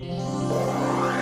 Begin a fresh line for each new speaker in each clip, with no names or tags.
Yeah.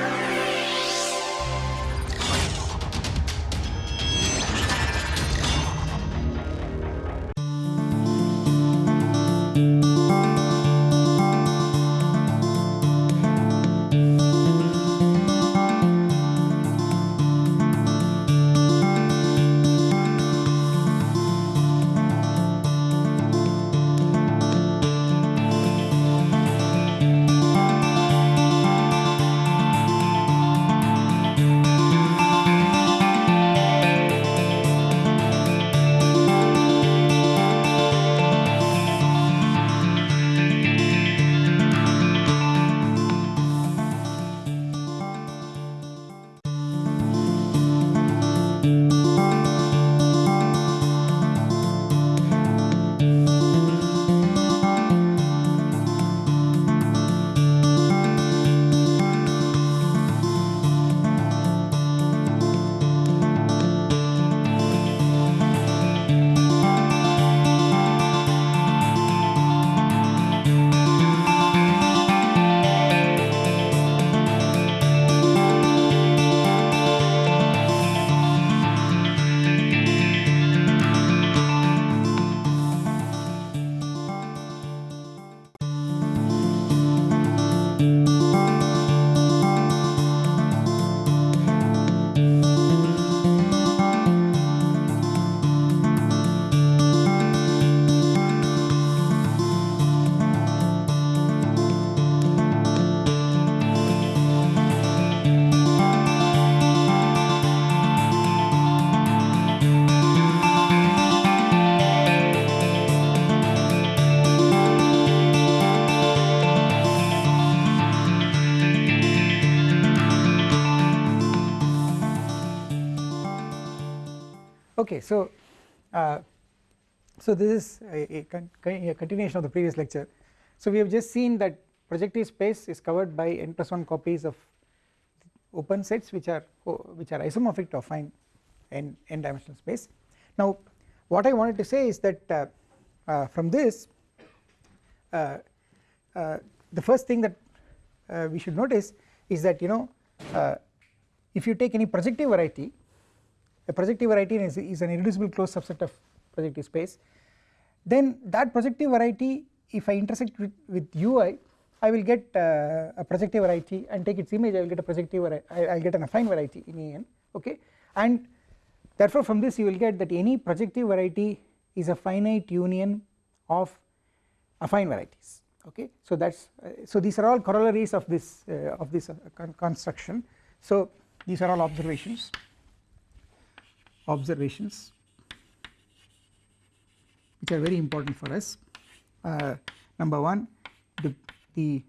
Okay so uh, so this is a, a, con a, continuation of the previous lecture. So we have just seen that projective space is covered by n plus 1 copies of open sets which are which are isomorphic to affine n n dimensional space. Now what I wanted to say is that uh, uh, from this uh, uh, the first thing that uh, we should notice is that you know if you take any projective variety a projective variety is, is an irreducible closed subset of projective space. Then that projective variety if I intersect with, with ui I will get uh, a projective variety and take its image I will get a projective variety I will get an affine variety in an okay? And therefore from this you will get that any projective variety is a finite union of affine varieties okay? So that's uh, so these are all corollaries of this uh, of this uh, con construction. So these are all observations observations which are very important for us. Uh, number 1 the, the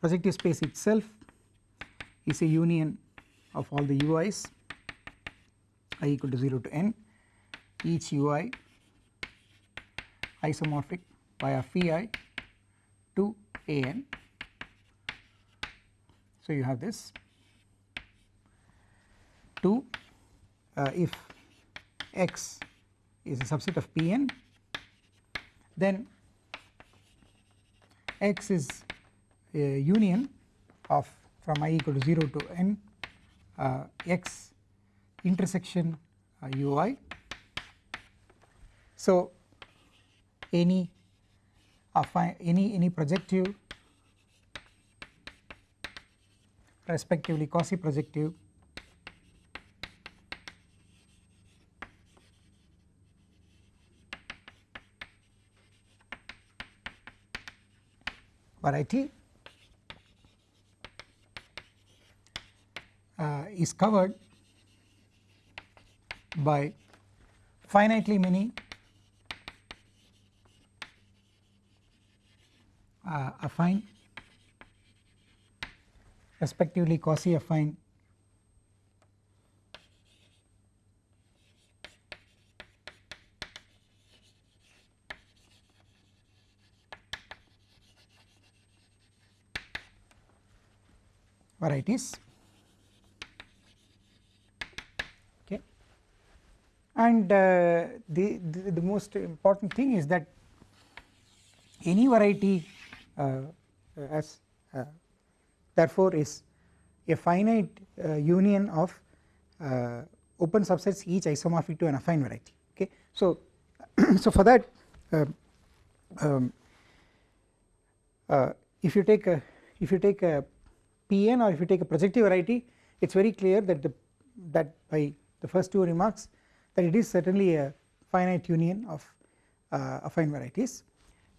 projective space itself is a union of all the ui's i equal to 0 to n. Each ui isomorphic via phi to an. So you have this. 2 uh, if x is a subset of Pn then x is a union of from i equal to 0 to n uh, x intersection uh, ui. So any any any projective respectively quasi projective variety uh, is covered by finitely many uh, affine respectively quasi affine varieties. Okay. And uh, the, the, the most important thing is that any variety uh, as uh, therefore is a finite uh, union of uh, open subsets each isomorphic to an affine variety. Okay. So so for that uh, um, uh, if you take a if you take a pn or if you take a projective variety it is very clear that the that by the first two remarks that it is certainly a finite union of uh, affine varieties.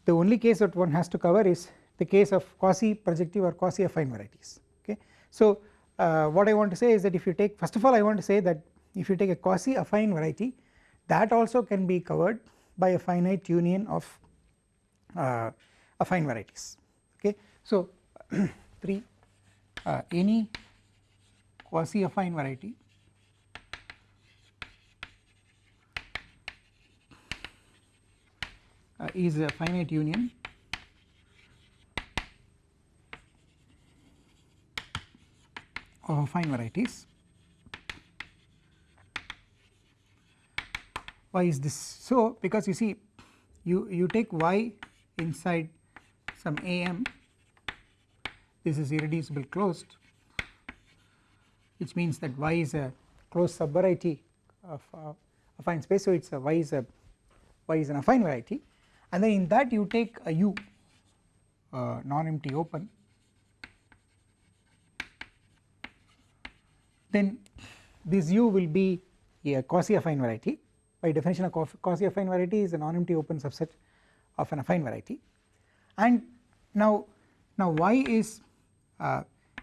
The only case that one has to cover is the case of quasi projective or quasi affine varieties okay? So uh, what I want to say is that if you take first of all I want to say that if you take a quasi affine variety that also can be covered by a finite union of uh, affine varieties okay? So 3 uh, any quasi affine variety? Uh, is a finite union. Of affine varieties. Why is this? So because you see you you take y inside some am this is irreducible closed which means that y is a closed subvariety of uh, affine space. So it is a y is a y is an affine variety. And then in that you take a u uh, non-empty open. Then this u will be a quasi affine variety. By definition a quasi affine variety is a non-empty open subset of an affine variety. And now now y is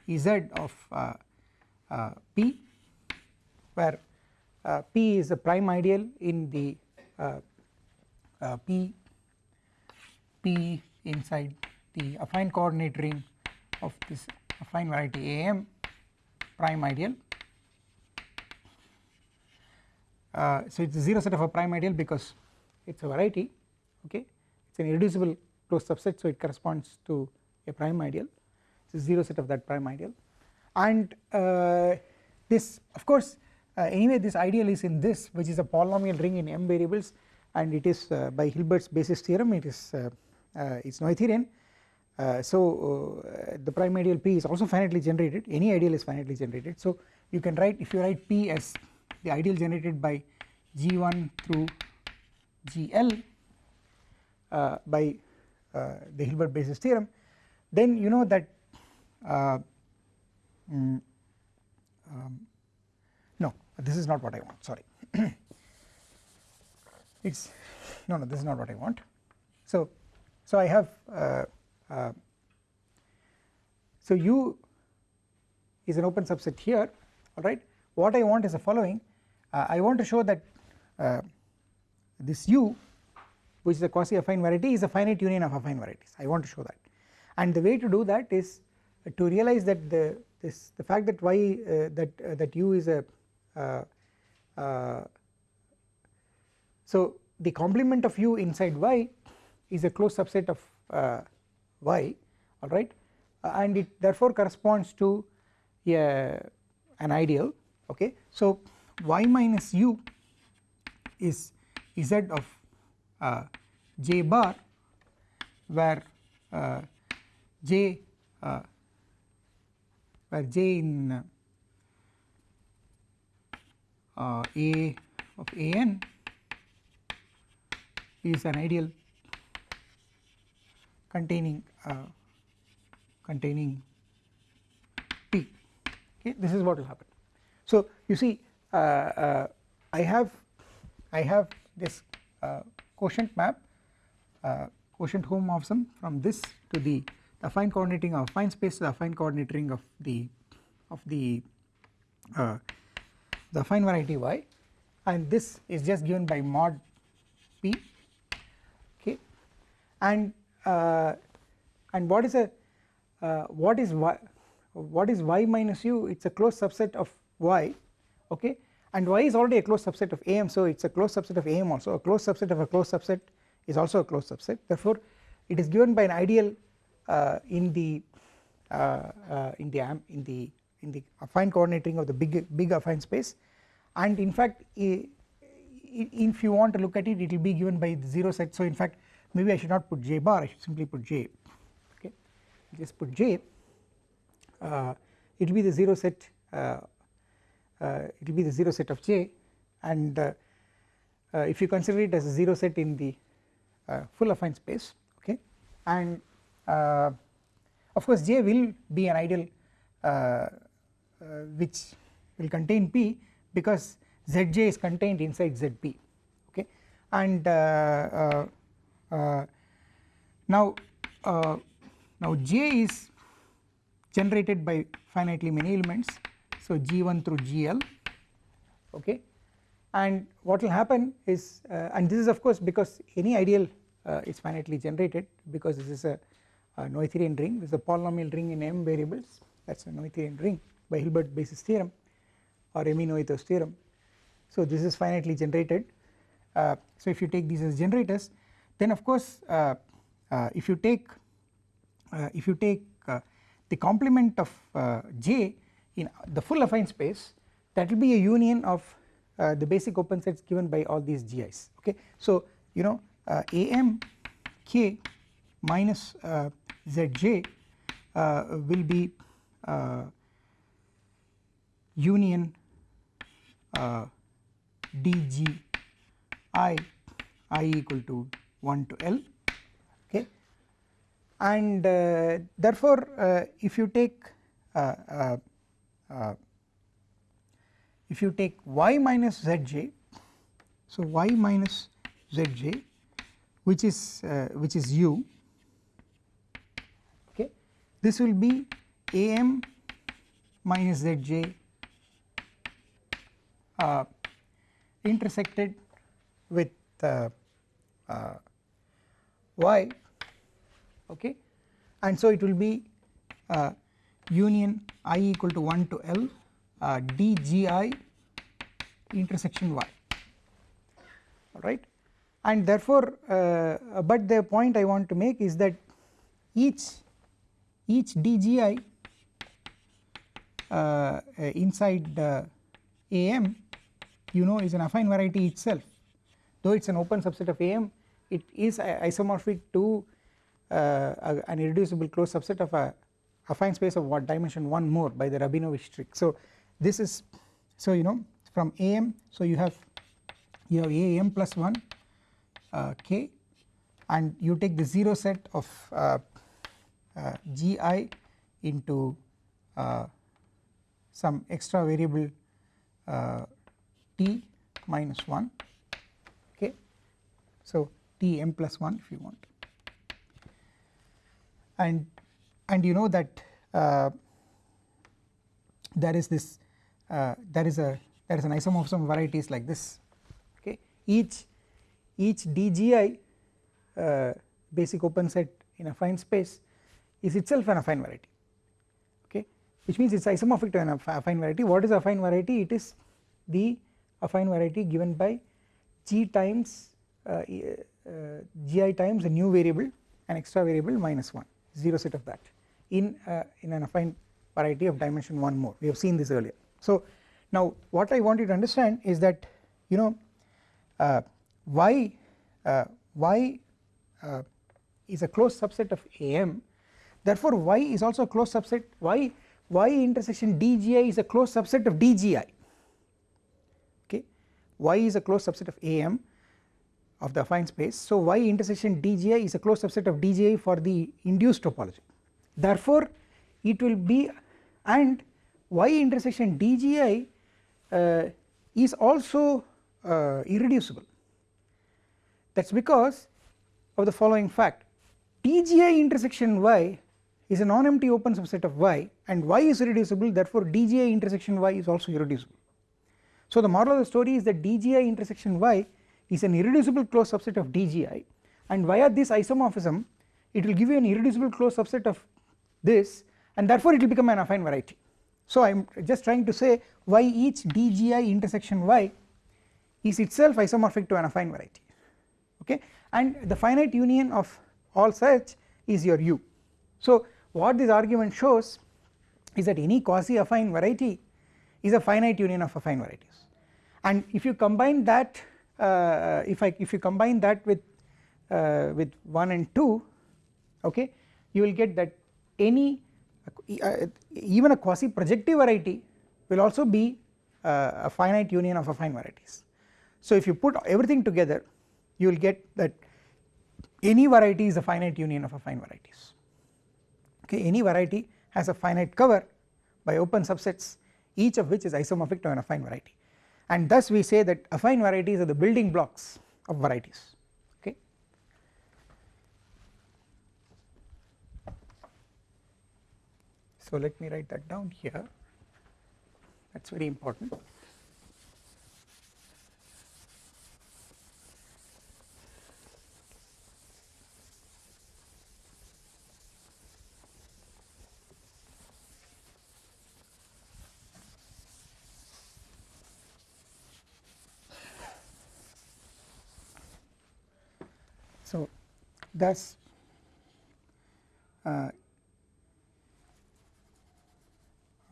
z of uh, uh, p where uh, p is a prime ideal in the uh, uh, p p inside the affine coordinate ring of this affine variety am prime ideal. Uh, so it is a 0 set of a prime ideal because it is a variety okay? It is an irreducible closed subset so it corresponds to a prime ideal is 0 set of that prime ideal. And uh, this of course uh, anyway this ideal is in this which is a polynomial ring in m variables and it is uh, by Hilbert's basis theorem it is uh, uh, it is Noetherian so the prime ideal p is also finitely generated. Any ideal is finitely generated. So you can write if you write p as the ideal generated by G1 through GL uh, by uh, the Hilbert basis theorem then you know that uh, mm, um, no this is not what I want sorry. It is no no this is not what I want. So so I have uh, uh, so U is an open subset here alright what I want is the following. Uh, I want to show that uh, this u which is a quasi affine variety is a finite union of affine varieties. I want to show that. And the way to do that is to realize that the this the fact that y uh, that uh, that u is a uh, so the complement of u inside y is a closed subset of y alright and it therefore corresponds to a an ideal okay? So y minus u is z of uh, j bar where uh, j uh, where j in uh, a of an is an ideal containing uh, containing p. Okay this is what will happen. So you see uh, uh, I have I have this uh, quotient map quotient homomorphism from this to the affine coordinate ring of affine space the affine coordinate ring of the of the uh, the affine variety y. And this is just given by mod p. Okay. And uh, and what is a uh, what is y what is y minus u? It is a closed subset of y. Okay. And y is already a closed subset of am so it is a closed subset of am also. A closed subset of a closed subset is also a closed subset. Therefore it is given by an ideal in the uh, uh, in the in the in the affine coordinate ring of the big big affine space. And in fact if you want to look at it it will be given by the 0 set. So in fact maybe I should not put j bar. I should simply put j. Okay? Just put j. Uh, it will be the 0 set uh, uh, it will be the 0 set of J. And uh, if you consider it as a 0 set in the full affine space okay? And of course J will be an ideal which will contain P because Zj is contained inside Zp okay? And uh, uh, uh, now now J is generated by finitely many elements. So G1 through GL okay? And what will happen is uh, and this is of course because any ideal uh, is finitely generated because this is a, a Noetherian ring. This is a polynomial ring in m variables. That is a Noetherian ring by Hilbert basis theorem or Emmy-Noether's theorem. So this is finitely generated. Uh, so if you take these as generators then of course uh, uh, if you take uh, if you take the complement of J in the full affine space that will be a union of uh, the basic open sets given by all these GIs okay. So you know uh, AM k minus uh, Zj uh, will be uh, union uh, dg i i equal to 1 to L okay? And therefore if you take uh, if you take y minus zj so y minus zj which is uh, which is u this will be am minus zj uh, intersected with uh, uh, y okay? And so it will be uh, union i equal to 1 to L uh, dgi intersection y alright? And therefore uh, but the point I want to make is that each each dgi uh, inside AM you know is an affine variety itself though it is an open subset of AM it is isomorphic to uh, an irreducible closed subset of a affine space of what dimension 1 more by the Rabinowitsch trick. So this is so you know from am so you have you have am plus 1 uh, k and you take the 0 set of uh, uh, gi into uh, some extra variable uh, t minus 1 okay. So t m plus 1 if you want. And and you know that uh, there is this uh, there is a there is an isomorphism of varieties like this. Okay. Each each dgi uh, basic open set in affine space is itself an affine variety. Okay? Which means it is isomorphic to an affine variety. What is affine variety? It is the affine variety given by g times uh, uh, gi times a new variable an extra variable minus 1 0 set of that in, uh, in an affine variety of dimension 1 more. We have seen this earlier. So now what I want you to understand is that you know uh, y uh, y uh, is a closed subset of AM therefore y is also a closed subset. Y y intersection dgi is a closed subset of dgi okay? Y is a closed subset of AM of the affine space. So y intersection dgi is a closed subset of dgi for the induced topology. Therefore it will be and y intersection dgi uh, is also uh, irreducible. That is because of the following fact. Dgi intersection y is a non-empty open subset of y and y is irreducible therefore dgi intersection y is also irreducible. So the moral of the story is that dgi intersection y is an irreducible closed subset of dgi and via this isomorphism it will give you an irreducible closed subset of this and therefore it will become an affine variety. So I am just trying to say why each dgi intersection y is itself isomorphic to an affine variety okay and the finite union of all such is your u. So what this argument shows is that any quasi affine variety is a finite union of affine varieties and if you combine that uh, if I if you combine that with uh, with 1 and 2 okay you will get that any uh, even a quasi projective variety will also be uh, a finite union of affine varieties. So if you put everything together you will get that any variety is a finite union of affine varieties okay any variety has a finite cover by open subsets each of which is isomorphic to an affine variety and thus we say that affine varieties are the building blocks of varieties okay. So let me write that down here that is very important. So thus uh,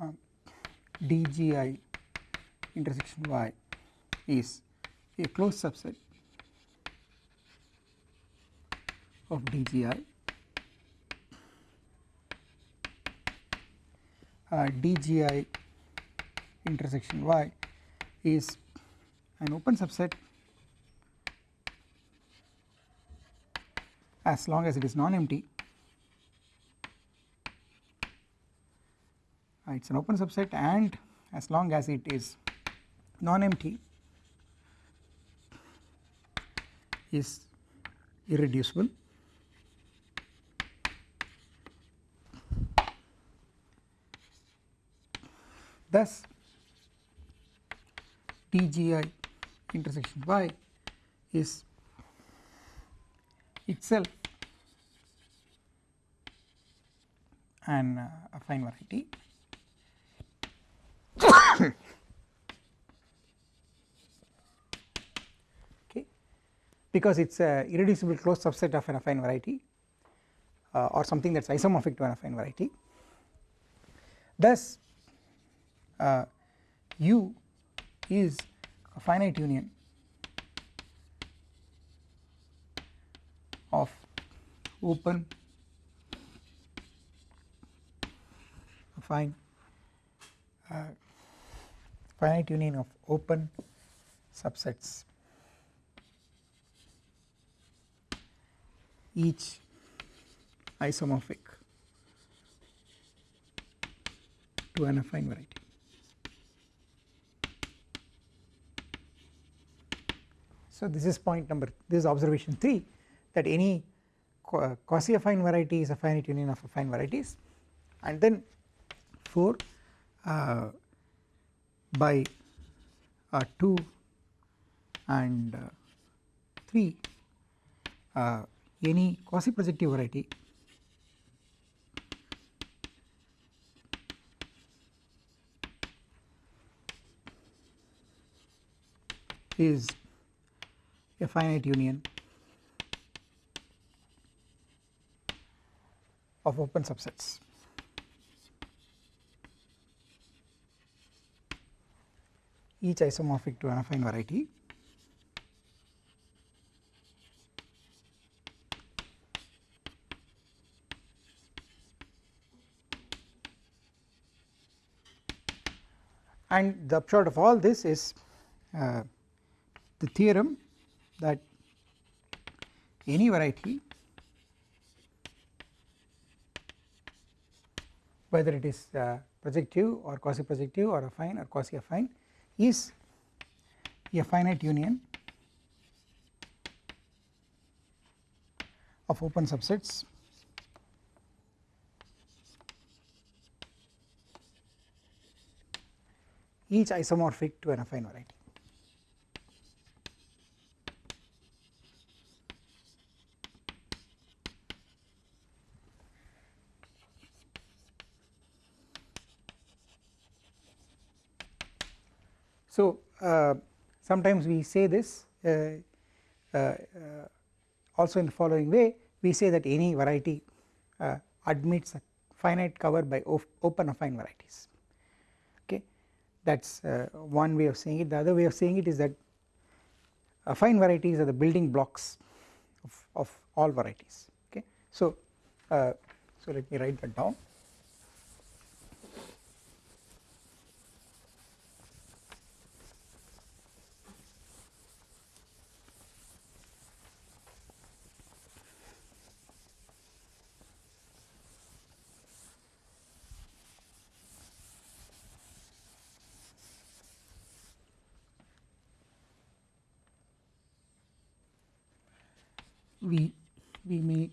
um, dgi intersection y is a closed subset of dgi uh, dgi intersection y is an open subset as long as it is non-empty. Uh, it is an open subset and as long as it is non-empty is irreducible. Thus dgi intersection y is itself. An uh, affine variety okay. Because it is a irreducible closed subset of an affine variety uh, or something that is isomorphic to an affine variety. Thus uh, u is a finite union of open. Fine. Uh, finite union of open subsets. Each isomorphic to an affine variety. So this is point number this is observation 3 that any quasi affine variety is a finite union of affine varieties. And then 4 uh, by uh, 2 and uh, 3 uh, any quasi projective variety is a finite union of open subsets. each isomorphic to an affine variety and the upshot of all this is uh, the theorem that any variety whether it is uh, projective or quasi projective or affine or quasi affine is a finite union of open subsets each isomorphic to an affine variety. So uh, sometimes we say this uh, uh, also in the following way we say that any variety admits a finite cover by open affine varieties. Okay? That is one way of saying it. The other way of saying it is that affine varieties are the building blocks of, of all varieties. Okay? So so let me write that down we we may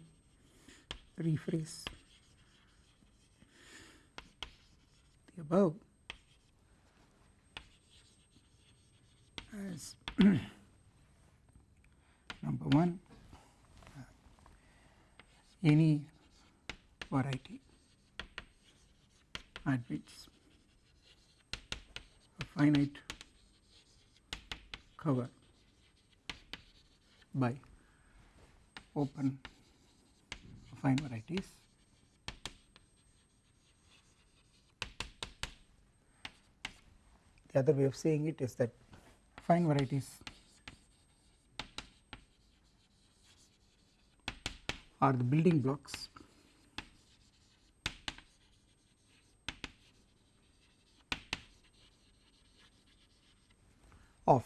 rephrase the above as number 1 uh, any variety at which a finite cover by open affine varieties the other way of saying it is that fine varieties are the building blocks of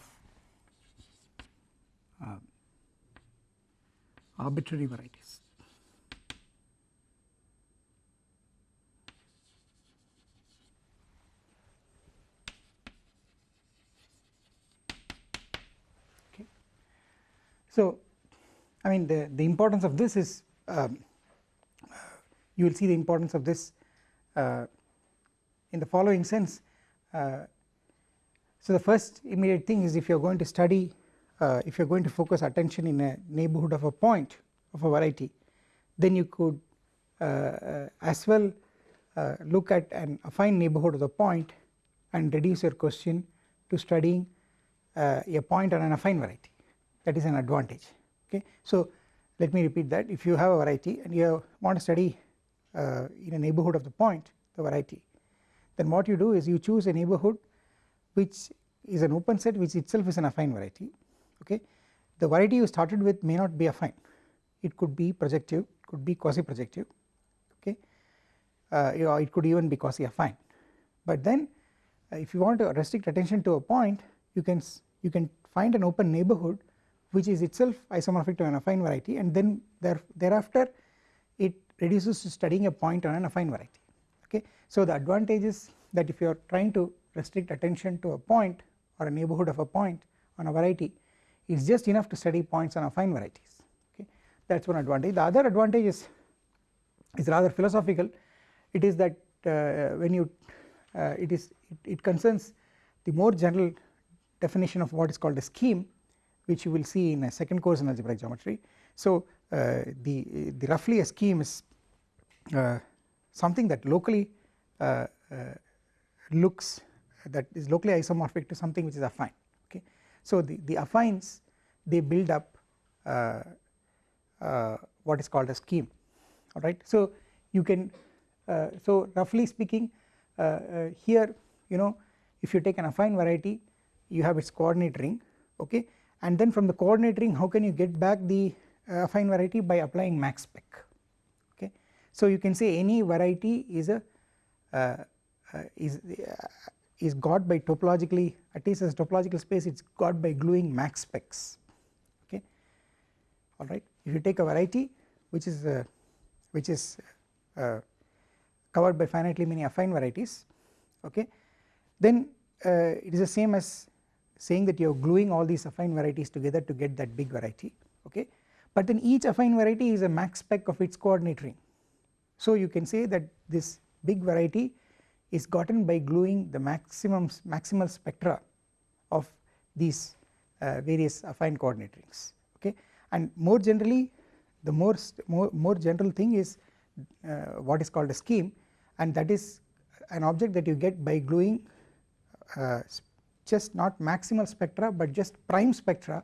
uh, arbitrary varieties. So, I mean the, the importance of this is um, you will see the importance of this uh, in the following sense. Uh, so the first immediate thing is if you are going to study uh, if you are going to focus attention in a neighbourhood of a point of a variety then you could uh, uh, as well uh, look at an affine neighbourhood of the point and reduce your question to studying a point on an affine variety that is an advantage. Okay. So let me repeat that. If you have a variety and you want to study uh, in a neighbourhood of the point the variety then what you do is you choose a neighbourhood which is an open set which itself is an affine variety. Okay? The variety you started with may not be affine. It could be projective could be quasi projective okay? Uh, it could even be quasi affine but then uh, if you want to restrict attention to a point you can you can find an open neighbourhood which is itself isomorphic to an affine variety and then there thereafter it reduces to studying a point on an affine variety okay? So the advantage is that if you are trying to restrict attention to a point or a neighbourhood of a point on a variety is just enough to study points on affine varieties okay? That is one advantage. The other advantage is, is rather philosophical. It is that uh, when you uh, it is it, it, concerns the more general definition of what is called a scheme which you will see in a second course in algebraic geometry. So uh, the, the roughly a scheme is uh, something that locally uh, looks that is locally isomorphic to something which is affine okay. So the, the affines they build up uh, uh, what is called a scheme alright. So you can uh, so roughly speaking here you know if you take an affine variety you have its coordinate ring okay and then from the coordinate ring how can you get back the uh, affine variety by applying max spec okay. So you can say any variety is a is is got by topologically at least as topological space it is got by gluing max specs okay alright. If you take a variety which is uh, which is uh, covered by finitely many affine varieties okay then uh, it is the same as saying that you are gluing all these affine varieties together to get that big variety okay? But then each affine variety is a max spec of its coordinate ring. So you can say that this big variety is gotten by gluing the maximum maximal spectra of these uh, various affine coordinate rings okay? And more generally the more more, more general thing is uh, what is called a scheme and that is an object that you get by gluing uh, just not maximal spectra but just prime spectra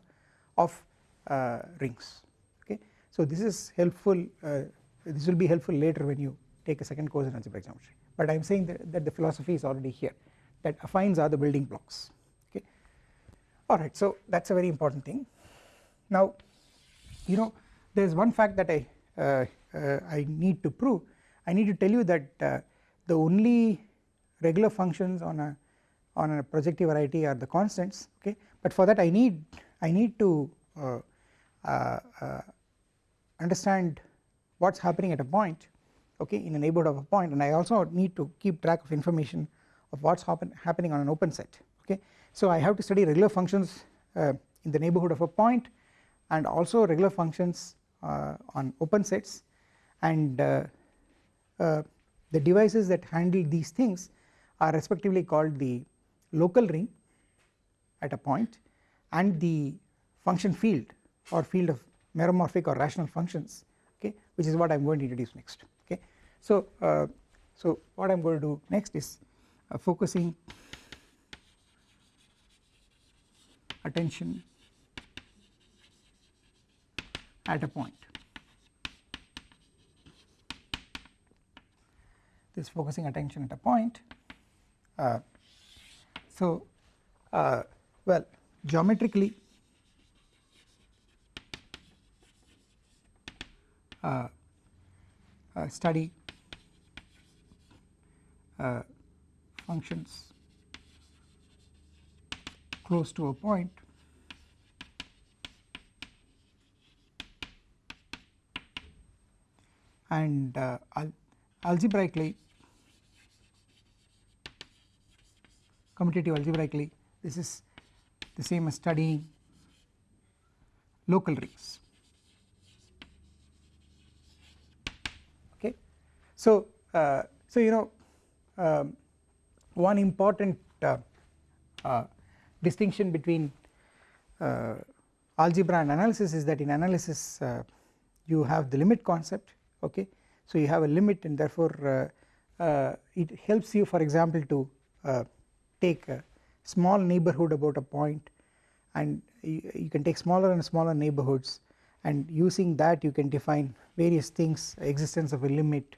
of uh, rings. Okay. So this is helpful uh, this will be helpful later when you take a second course in algebraic geometry but I am saying that, that the philosophy is already here that affines are the building blocks. Okay? Alright so that is a very important thing. Now you know there is one fact that I uh, uh, I need to prove. I need to tell you that uh, the only regular functions on a on a projective variety are the constants okay? But for that I need I need to uh, uh, uh, understand what is happening at a point okay in a neighbourhood of a point. And I also need to keep track of information of what is happen, happening on an open set okay. So I have to study regular functions uh, in the neighbourhood of a point and also regular functions uh, on open sets. And the devices that handle these things are respectively called the local ring at a point and the function field or field of meromorphic or rational functions okay which is what I am going to introduce next okay. So, uh, so what I am going to do next is uh, focusing attention at a point. This focusing attention at a point. Uh, so, uh, well geometrically uh, uh study uh, functions close to a point and uh, al algebraically commutative algebraically this is the same as studying local rings. Okay? So uh, so you know um, one important uh, uh, distinction between uh, algebra and analysis is that in analysis uh, you have the limit concept okay? So you have a limit and therefore uh, it helps you for example to take a small neighborhood about a point and you, you, can take smaller and smaller neighborhoods and using that you can define various things existence of a limit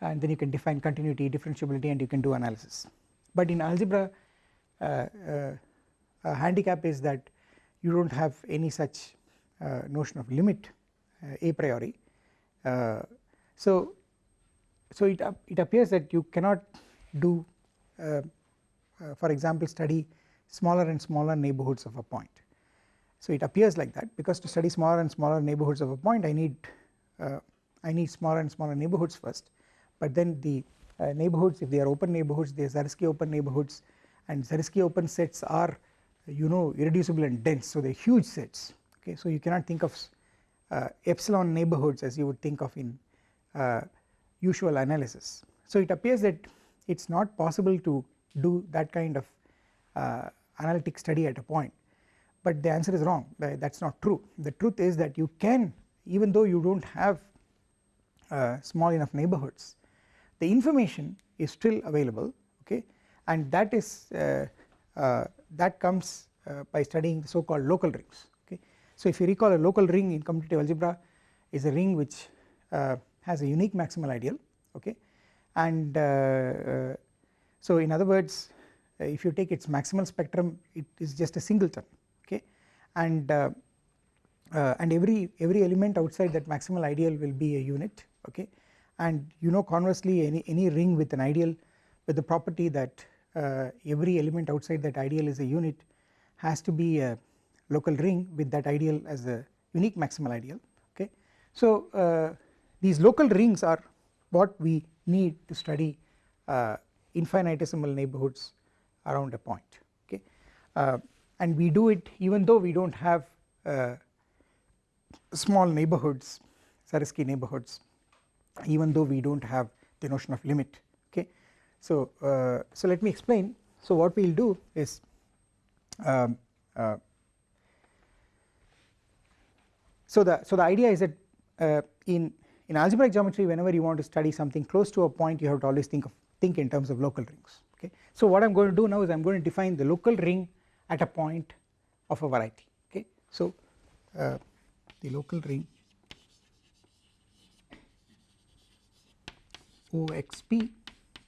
and then you can define continuity differentiability and you can do analysis. But in algebra uh, uh, handicap is that you do not have any such uh, notion of limit a priori. So, so it, it appears that you cannot do uh, uh, for example study smaller and smaller neighborhoods of a point. So it appears like that because to study smaller and smaller neighborhoods of a point I need uh, I need smaller and smaller neighborhoods first. But then the uh, neighborhoods if they are open neighborhoods they are Zariski open neighborhoods. And Zariski open sets are you know irreducible and dense. So they are huge sets. Okay? So you cannot think of uh, epsilon neighborhoods as you would think of in uh, usual analysis. So it appears that it is not possible to do that kind of uh, analytic study at a point. But the answer is wrong. That is not true. The truth is that you can even though you do not have uh, small enough neighborhoods the information is still available okay? And that is uh, uh, that comes uh, by studying the so called local rings okay. So if you recall a local ring in commutative algebra is a ring which has a unique maximal ideal okay? And uh, uh, so in other words uh, if you take its maximal spectrum it is just a singleton okay and and every every element outside that maximal ideal will be a unit okay and you know conversely any any ring with an ideal with the property that uh, every element outside that ideal is a unit has to be a local ring with that ideal as a unique maximal ideal okay. So uh, these local rings are what we need to study uh, infinitesimal neighborhoods around a point okay uh, and we do it even though we do not have uh, small neighborhoods Zariski neighborhoods even though we do not have the notion of limit okay. So, uh, so let me explain so what we will do is um, uh, so the so the idea is that uh, in in algebraic geometry whenever you want to study something close to a point you have to always think of think in terms of local rings okay. So what I am going to do now is I am going to define the local ring at a point of a variety okay. So uh, the local ring OXP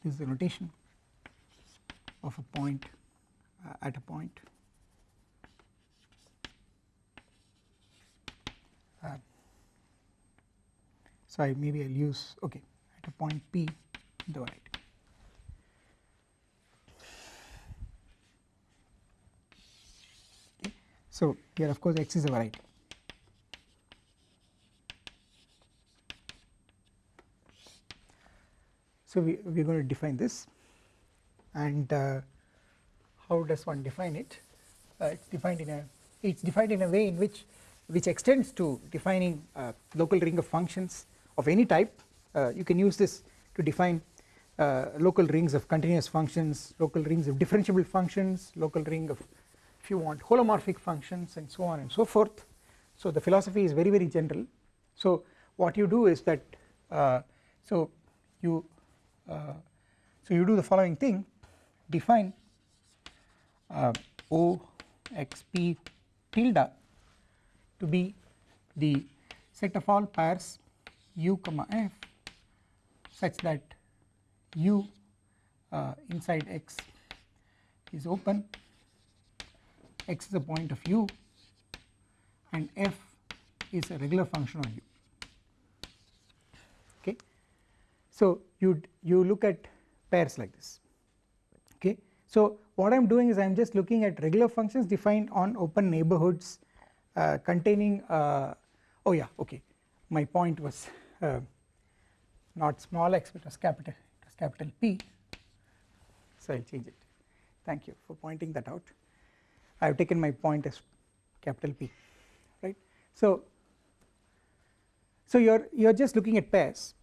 this is the notation of a point uh, at a point uh, so maybe I will use okay at a point P the variety. Okay. So here of course X is a variety. So we, we are going to define this and uh, how does one define it? Uh, it's defined in a it's defined in a way in which which extends to defining a local ring of functions of any type uh, you can use this to define uh, local rings of continuous functions local rings of differentiable functions local ring of you want holomorphic functions and so on and so forth. So the philosophy is very very general. So what you do is that uh, so you uh, so you do the following thing. Define uh, O x p tilde to be the set of all pairs u comma f such that u uh, inside x is open x is a point of u and f is a regular function on u. Okay? So you you look at pairs like this. Okay? So what I am doing is I am just looking at regular functions defined on open neighborhoods uh, containing uh, oh yeah okay. My point was uh, not small x but was capital it was capital P. So I will change it. Thank you for pointing that out I have taken my point as capital P right? So so you are you are just looking at pairs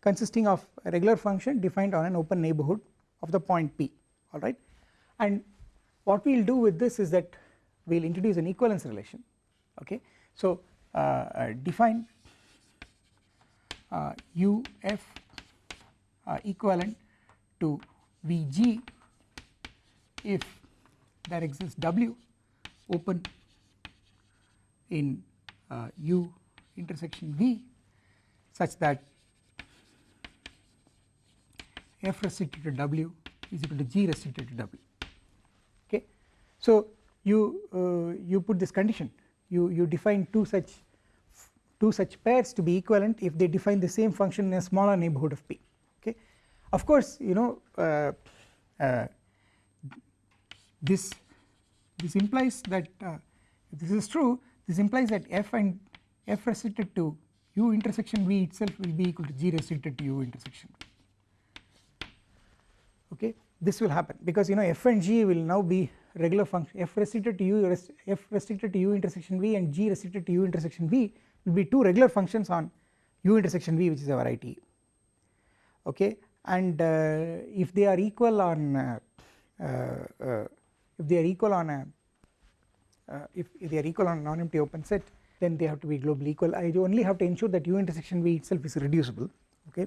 consisting of a regular function defined on an open neighborhood of the point P alright and what we will do with this is that we will introduce an equivalence relation okay? So uh, uh, define uh, UF uh, equivalent to Vg if there exists W open in uh, U intersection V such that F restricted to W is equal to G restricted to W okay. So you uh, you put this condition you you define two such two such pairs to be equivalent if they define the same function in a smaller neighborhood of P okay. Of course you know uh, uh, this this implies that uh, if this is true this implies that f and f restricted to u intersection v itself will be equal to g restricted to u intersection. V okay? This will happen because you know f and g will now be regular function f restricted to u f restricted to u intersection v and g restricted to u intersection v will be two regular functions on u intersection v which is our IT okay? And uh, if they are equal on uh, uh, uh if they are equal on a uh, if, if, they are equal on a non-empty open set then they have to be globally equal I only have to ensure that u intersection v itself is reducible okay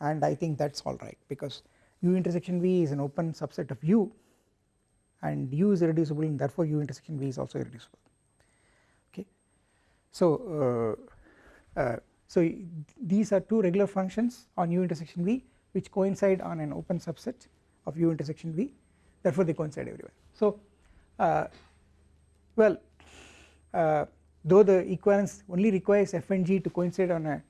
and I think that is alright because u intersection v is an open subset of u and u is irreducible and therefore u intersection v is also irreducible okay. So uh, uh, so these are two regular functions on u intersection v which coincide on an open subset of u intersection v therefore they coincide everywhere. So uh, well uh, though the equivalence only requires f and g to coincide on a,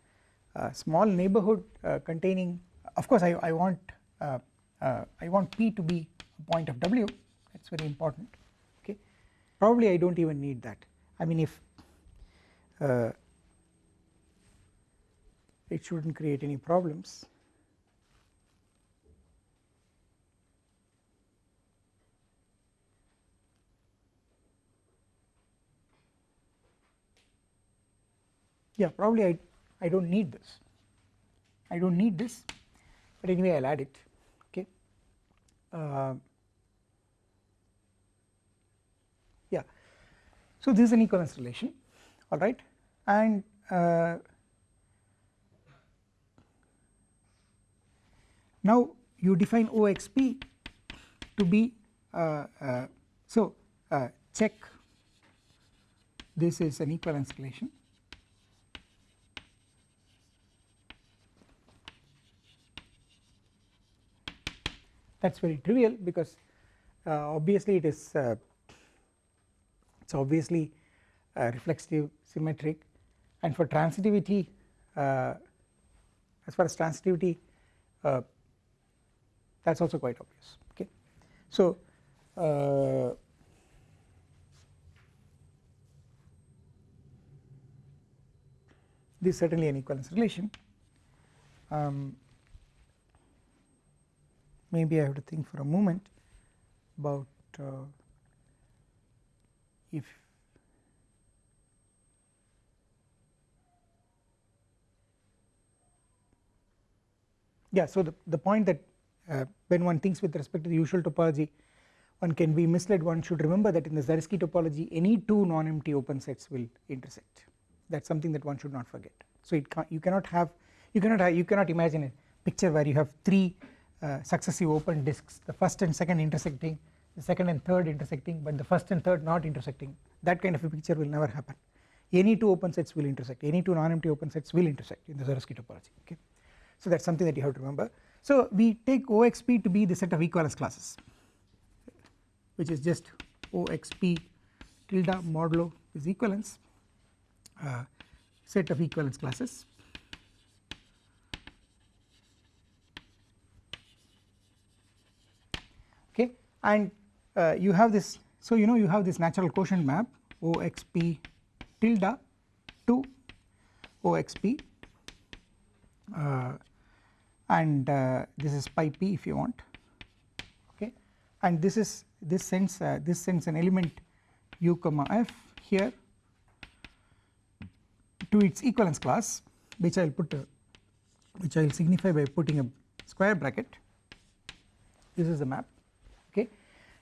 a small neighborhood uh, containing of course I, I want I want p to be a point of w. That is very important. Okay. Probably I do not even need that. I mean if it should not create any problems yeah probably I, I do not need this. I do not need this but anyway I will add it okay? Uh, yeah. So this is an equivalence relation alright and uh, now you define OXP to be uh, uh, so uh, check. This is an equivalence relation that is very trivial because uh, obviously it is uh, it is obviously uh, reflexive symmetric. And for transitivity uh, as far as transitivity uh, that is also quite obvious. Okay. So uh, this is certainly an equivalence relation um, maybe I have to think for a moment about uh, if yeah. So, the, the point that uh, when one thinks with respect to the usual topology one can be misled one should remember that in the Zariski topology any two non-empty open sets will intersect that is something that one should not forget. So, it you cannot have you cannot have, you cannot imagine a picture where you have three successive open disks the first and second intersecting the second and third intersecting but the first and third not intersecting. That kind of a picture will never happen. Any two open sets will intersect. Any two non-empty open sets will intersect in the Zariski topology okay? So that is something that you have to remember. So we take OXP to be the set of equivalence classes which is just OXP tilde modulo is equivalence uh, set of equivalence classes okay and uh, you have this so you know you have this natural quotient map OXP tilde to OXP uh, and uh, this is pi p if you want okay? And this is this sends uh, this sends an element u comma f here to its equivalence class which I will put a, which I will signify by putting a square bracket. This is the map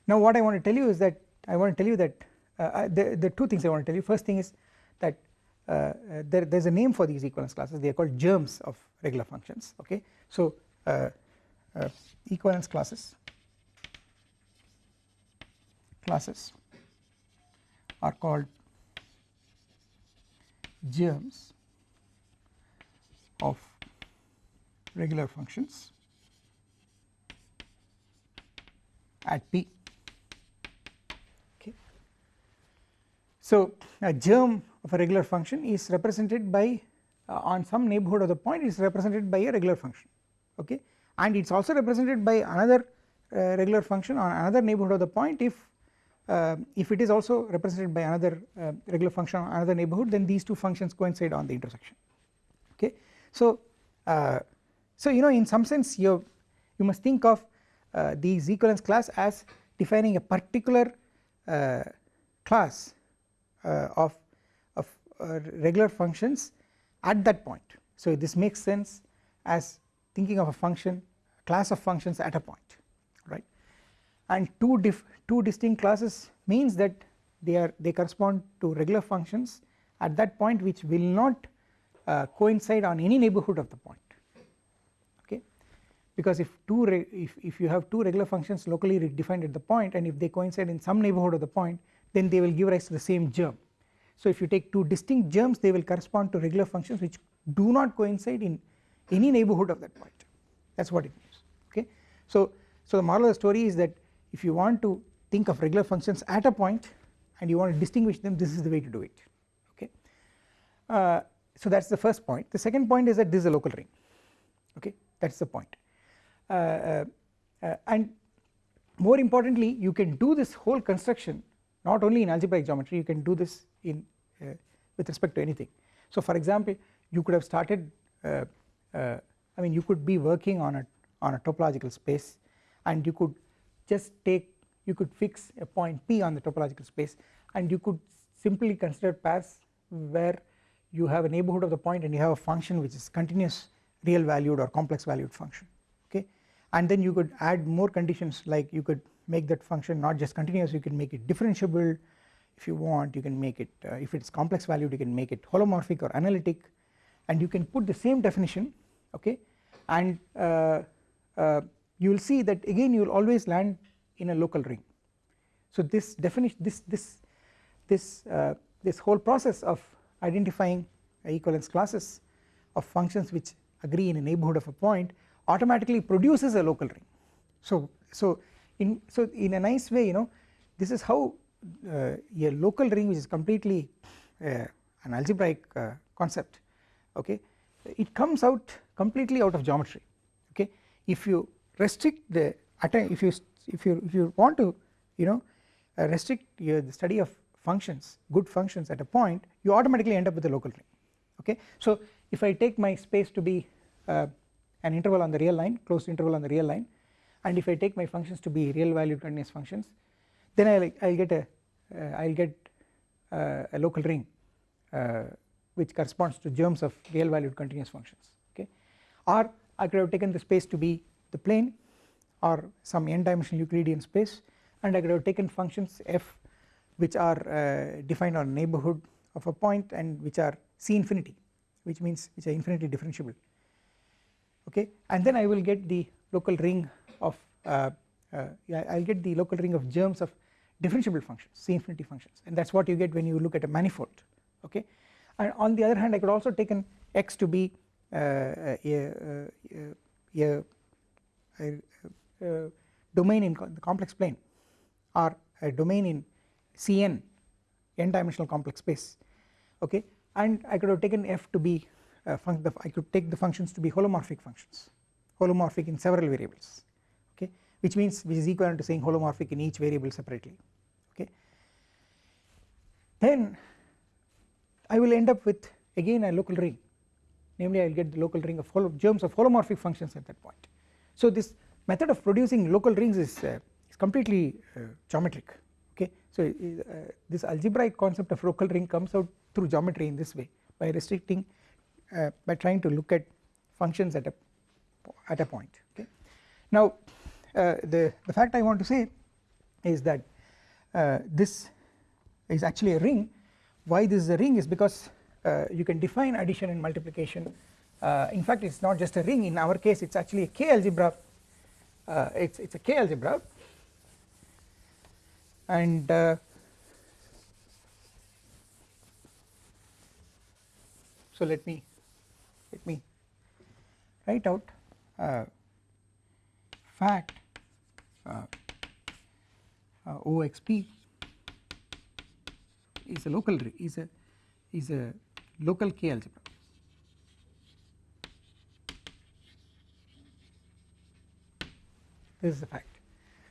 now what I want to tell you is that I want to tell you that uh, the, the two things I want to tell you. First thing is that uh, there, there is a name for these equivalence classes. They are called germs of regular functions okay? So uh, uh, equivalence classes classes are called germs of regular functions at P So a germ of a regular function is represented by uh, on some neighbourhood of the point is represented by a regular function okay and it is also represented by another uh, regular function on another neighbourhood of the point if uh, if it is also represented by another uh, regular function on another neighbourhood then these two functions coincide on the intersection okay. So uh, so you know in some sense you you must think of uh, these equivalence class as defining a particular class of of regular functions at that point. So this makes sense as thinking of a function class of functions at a point right? And two two distinct classes means that they are they correspond to regular functions at that point which will not uh, coincide on any neighbourhood of the point okay? Because if two if, if you have two regular functions locally defined at the point and if they coincide in some neighbourhood of the point then they will give rise to the same germ. So if you take two distinct germs they will correspond to regular functions which do not coincide in any neighbourhood of that point. That is what it means okay? So so the moral of the story is that if you want to think of regular functions at a point and you want to distinguish them this is the way to do it okay. Uh, so that is the first point. The second point is that this is a local ring okay? That is the point. Uh, uh, uh, and more importantly you can do this whole construction not only in algebraic geometry you can do this in uh, with respect to anything. So for example you could have started uh, I mean you could be working on a on a topological space and you could just take you could fix a point P on the topological space and you could simply consider pairs where you have a neighbourhood of the point and you have a function which is continuous real valued or complex valued function okay? And then you could add more conditions like you could make that function not just continuous you can make it differentiable if you want you can make it uh, if it is complex valued you can make it holomorphic or analytic and you can put the same definition okay and uh, uh, you will see that again you will always land in a local ring. So this definition this this this uh, this whole process of identifying equivalence classes of functions which agree in a neighbourhood of a point automatically produces a local ring. So so in so in a nice way you know this is how uh, a local ring which is completely uh, an algebraic uh, concept okay? It comes out completely out of geometry okay? If you restrict the if you if you if you want to you know uh, restrict your the study of functions good functions at a point you automatically end up with a local ring okay? So if I take my space to be uh, an interval on the real line closed interval on the real line and if I take my functions to be real valued continuous functions then I'll I'll get a will uh, get uh, a local ring uh, which corresponds to germs of real valued continuous functions okay? Or I could have taken the space to be the plane or some n dimensional Euclidean space and I could have taken functions f which are uh, defined on neighbourhood of a point and which are C infinity which means which are infinitely differentiable okay? And then I will get the local ring of uh, uh, I will get the local ring of germs of differentiable functions C infinity functions. And that is what you get when you look at a manifold okay? And on the other hand I could also take an x to be uh, a, a, a, a, domain in the complex plane or a domain in Cn n dimensional complex space okay? And I could have taken f to be uh, I could take the functions to be holomorphic functions holomorphic in several variables which means which is equivalent to saying holomorphic in each variable separately okay? Then I will end up with again a local ring. Namely I will get the local ring of germs of holomorphic functions at that point. So this method of producing local rings is, uh, is completely uh, geometric okay? So uh, this algebraic concept of local ring comes out through geometry in this way by restricting uh, by trying to look at functions at a at a point okay? Now uh, the the fact I want to say is that uh, this is actually a ring. Why this is a ring is because uh, you can define addition and multiplication. Uh, in fact it is not just a ring. In our case it is actually a k algebra. Uh, it is a k algebra. And so let me let me write out fact OXP is a local is a is a local K algebra. This is the fact.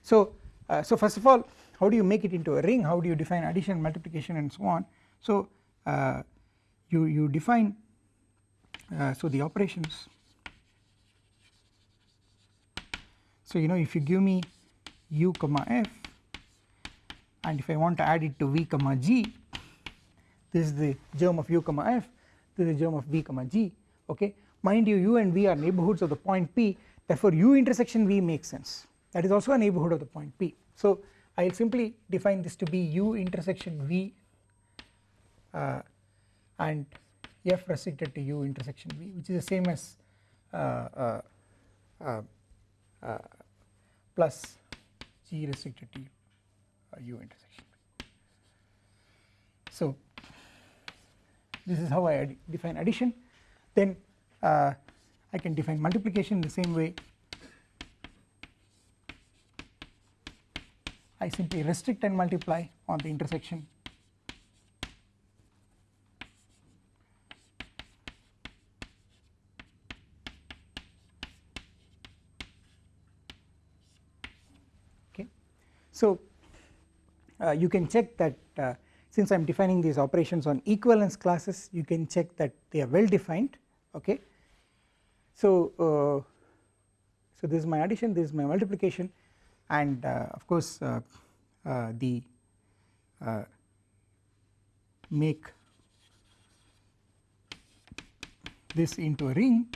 So, uh, so first of all, how do you make it into a ring? How do you define addition, multiplication, and so on? So, uh, you you define uh, so the operations so you know if you give me u comma f. And if I want to add it to v comma g this is the germ of u comma f this is the germ of v comma g okay? Mind you u and v are neighbourhoods of the point p therefore u intersection v makes sense. That is also a neighbourhood of the point p. So I will simply define this to be u intersection v uh, and f restricted to u intersection v which is the same as uh, uh, uh, uh plus g restricted to u uh, intersection. So this is how I define addition. Then uh, I can define multiplication the same way. I simply restrict and multiply on the intersection So uh, you can check that uh, since I am defining these operations on equivalence classes you can check that they are well defined okay. So, uh, so this is my addition this is my multiplication and uh, of course uh, uh, the make this into a ring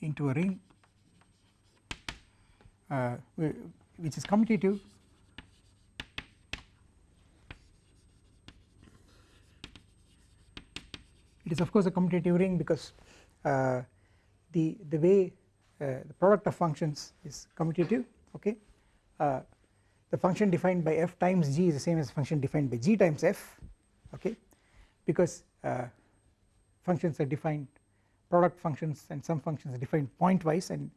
into a ring which is commutative it is of course a commutative ring because uh, the the way uh, the product of functions is commutative okay? Uh, the function defined by f times g is the same as function defined by g times f okay? Because uh, functions are defined product functions and some functions are defined pointwise and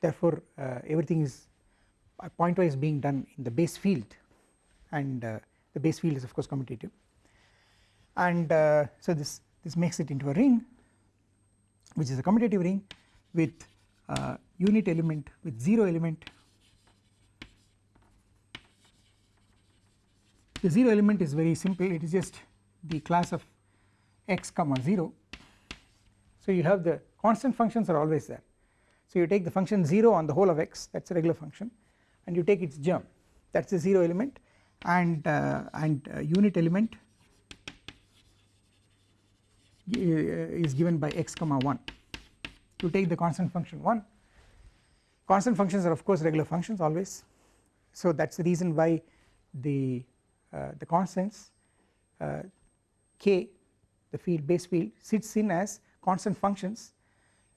therefore uh, everything is pointwise being done in the base field. And uh, the base field is of course commutative and uh, so this this makes it into a ring which is a commutative ring with uh, unit element with 0 element. The 0 element is very simple. It is just the class of x comma 0 so you have the constant functions are always there. So you take the function 0 on the whole of x. That is a regular function and you take its germ. That is the 0 element and uh, and uh, unit element uh, is given by x comma 1 you take the constant function 1 constant functions are of course regular functions always. So that is the reason why the uh, the constants uh, k the field base field sits in as constant functions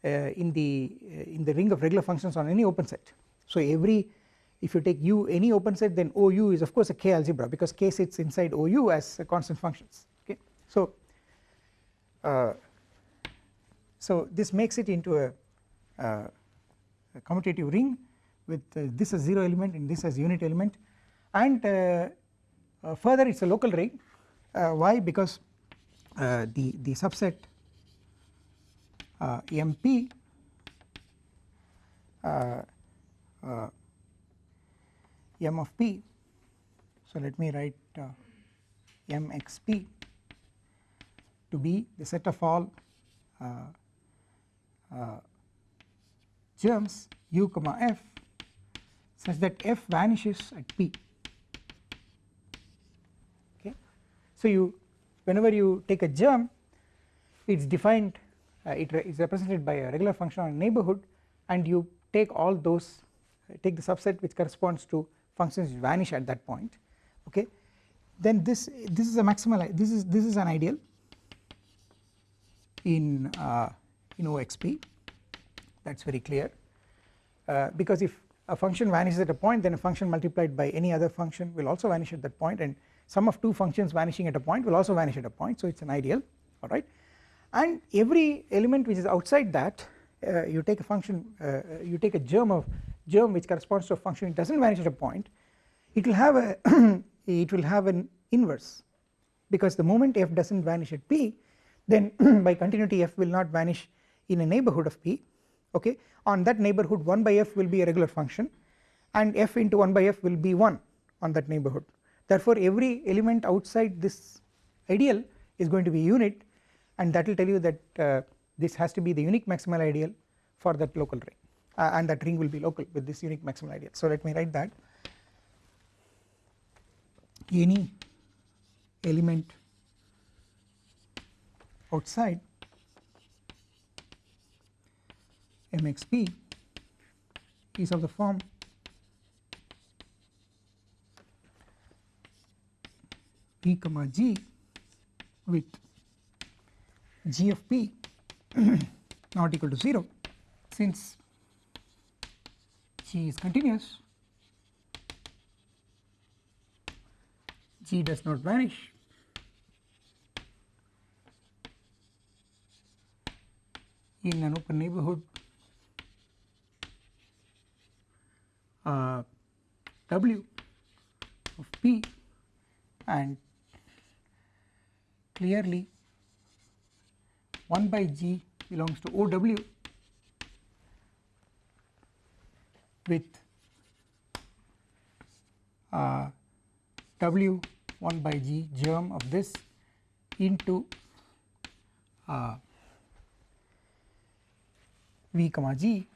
uh, in the in the ring of regular functions on any open set. So every if you take u any open set then ou is of course a k algebra because k sits inside ou as constant functions okay? So uh, so this makes it into a, uh, a commutative ring with uh, this as 0 element and this as unit element. And uh, uh, further it is a local ring. Why? Because the the subset MP m of p. So let me write uh, mxp to be the set of all uh, uh, germs u comma f such that f vanishes at p. Okay? So you whenever you take a germ it is defined uh, it is represented by a regular function on neighborhood and you take all those take the subset which corresponds to functions vanish at that point okay? Then this this is a maximal this is this is an ideal in uh, in OXP that is very clear. Uh, because if a function vanishes at a point then a function multiplied by any other function will also vanish at that point and sum of two functions vanishing at a point will also vanish at a point. So it is an ideal alright and every element which is outside that uh, you take a function uh, you take a germ of germ which corresponds to a function it does not vanish at a point it will have a it will have an inverse. Because the moment f does not vanish at p then by continuity f will not vanish in a neighborhood of p okay? On that neighborhood 1 by f will be a regular function and f into 1 by f will be 1 on that neighborhood. Therefore every element outside this ideal is going to be unit and that will tell you that uh, this has to be the unique maximal ideal for that local ring uh, and that ring will be local with this unique maximal ideal so let me write that. Any element outside mxp is of the form p comma g with g of p not equal to 0 since g is continuous. G does not vanish. In an open neighborhood uh, W of P and clearly 1 by G belongs to OW with uh, W 1 by G germ of this into uh, V comma G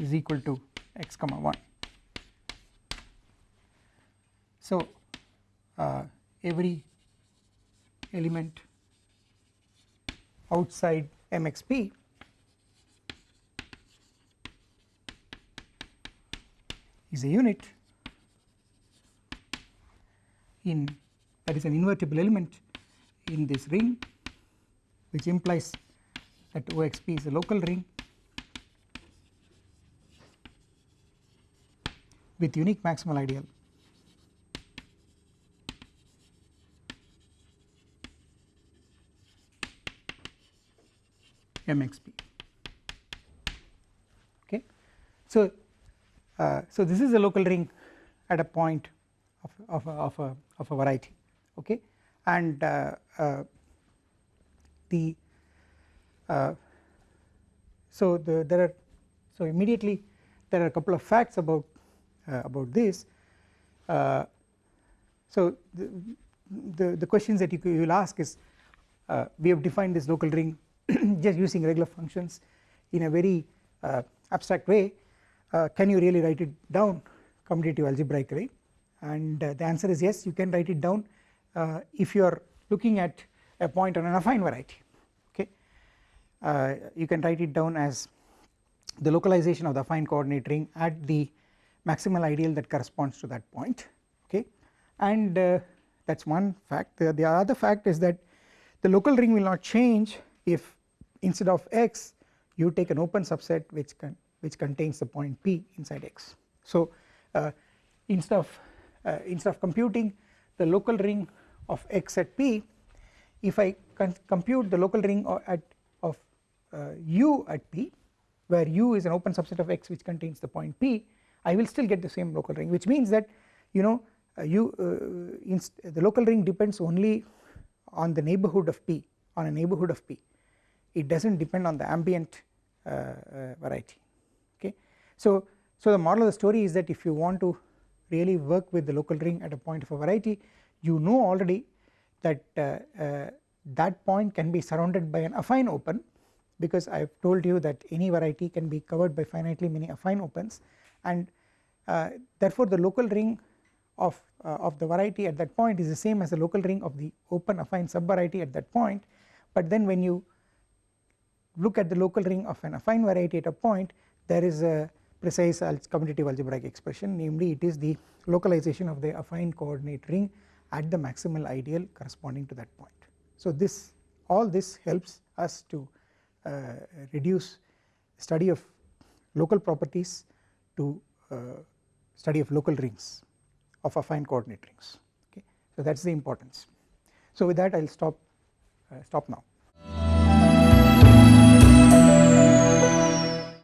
is equal to x comma 1. So, uh, every element outside MXP is a unit in that is an invertible element in this ring which implies that OXP is a local ring with unique maximal ideal MXP. Okay. So, so this is a local ring at a point of, of, a, of, a, of a variety okay? And uh, uh, the uh, so the there are so immediately there are a couple of facts about uh, about this. Uh, so the, the, the questions that you will ask is uh, we have defined this local ring just using regular functions in a very abstract way can you really write it down commutative algebraically? And the answer is yes you can write it down if you are looking at a point on an affine variety okay? Uh, you can write it down as the localization of the affine coordinate ring at the maximal ideal that corresponds to that point okay? And uh, that is one fact. The, the other fact is that the local ring will not change if instead of x you take an open subset which can which contains the point p inside x so uh, instead of uh, instead of computing the local ring of x at p if I can compute the local ring at of uh, u at p where u is an open subset of x which contains the point p I will still get the same local ring which means that you know uh, you uh, the local ring depends only on the neighborhood of p on a neighborhood of p it does not depend on the ambient uh, variety. So, so the moral of the story is that if you want to really work with the local ring at a point of a variety you know already that uh, that point can be surrounded by an affine open because I have told you that any variety can be covered by finitely many affine opens. And uh, therefore the local ring of, uh, of the variety at that point is the same as the local ring of the open affine subvariety at that point. But then when you look at the local ring of an affine variety at a point there is a precise commutative algebraic expression namely it is the localization of the affine coordinate ring at the maximal ideal corresponding to that point. So this all this helps us to uh, reduce study of local properties to uh, study of local rings of affine coordinate rings okay so that is the importance. So with that I will stop uh, stop now.